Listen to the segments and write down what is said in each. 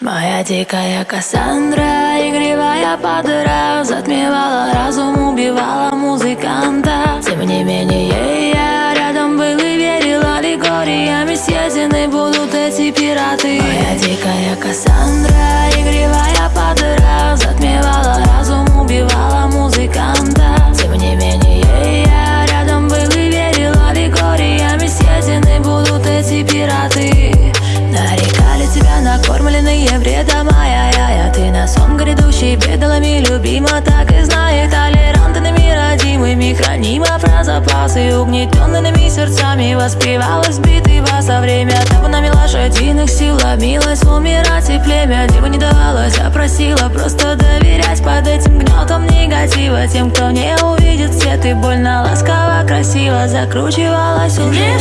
Моя дикая Кассандра, игривая подыра Затмевала разум, убивала сон грядущий Бедалами любима, так и знает Толерантными родимыми Хранима про запасы Угнетенными сердцами Воспевалась битый вас во время. Табунами лошадиных сил Ломилась умирать и племя. Дева не давалась, а просила Просто доверять. Под этим гнетом негатива Тем, кто не увидит свет. И больно ласково, красиво Закручивалась уже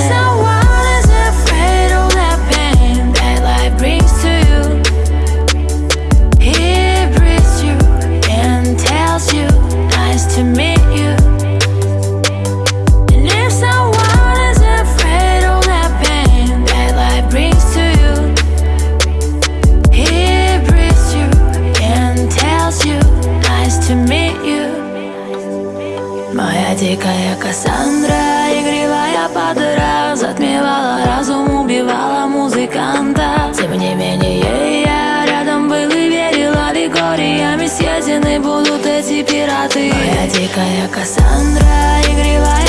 Моя дикая Кассандра, игривая подыра Затмевала разум, убивала музыканта. Тем не менее я рядом был и верил Аллегориями съедены будут эти пираты. Моя дикая Кассандра, игривая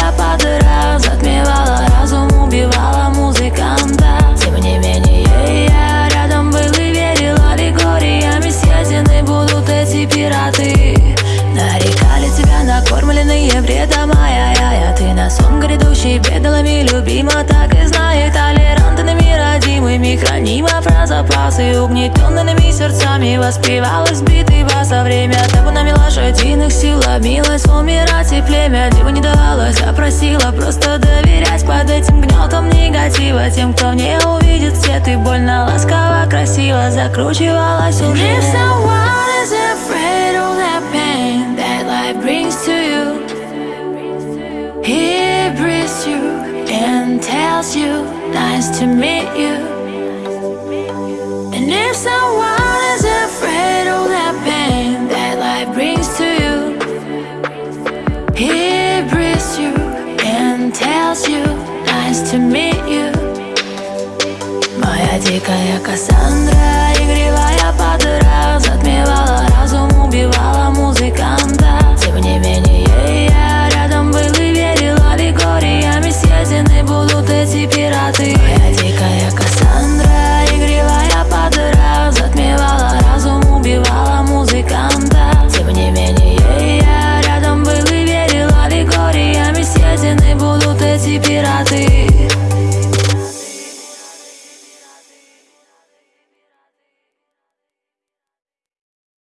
накормленные вредом Ай-яй-яй, а ты на сон грядущий Бедалами любима, так и знает Толерантными родимыми Хранима про запасы Угнетенными сердцами. Воспевалась битый вас во время Табунами лошадиных сил Ломилась умирать и племя Дева не давалась, а просила Просто доверять. Под этим гнетом негатива Тем, кто не увидит свет. И больно ласково, красиво Закручивалась уже if someone is afraid of that pain that life brings to you, and tells you, nice to meet you. And if someone is afraid of that pain that life brings to you, he breathes you and tells you, nice to meet you. Моя дикая Кассандра,